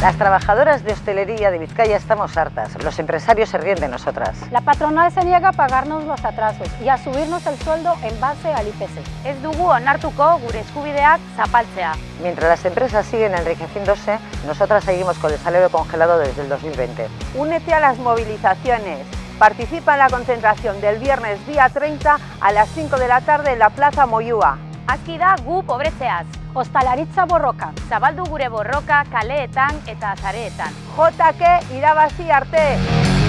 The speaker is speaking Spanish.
Las trabajadoras de hostelería de Vizcaya estamos hartas. Los empresarios se ríen de nosotras. La patronal se niega a pagarnos los atrasos y a subirnos el sueldo en base al IPC. Ez dugu onartuko gure eskubideak zapaltzea. Mientras las empresas siguen enriqueciéndose, nosotras seguimos con el salario congelado desde el 2020. Únete a las movilizaciones. Participa en la concentración del viernes día 30 a las 5 de la tarde en la Plaza Moyúa. Aski da gu pobretzeaz. Ostalaritza borroka. Zabaldu gure borroka kaleetan eta zareetan. JK irabazi arte!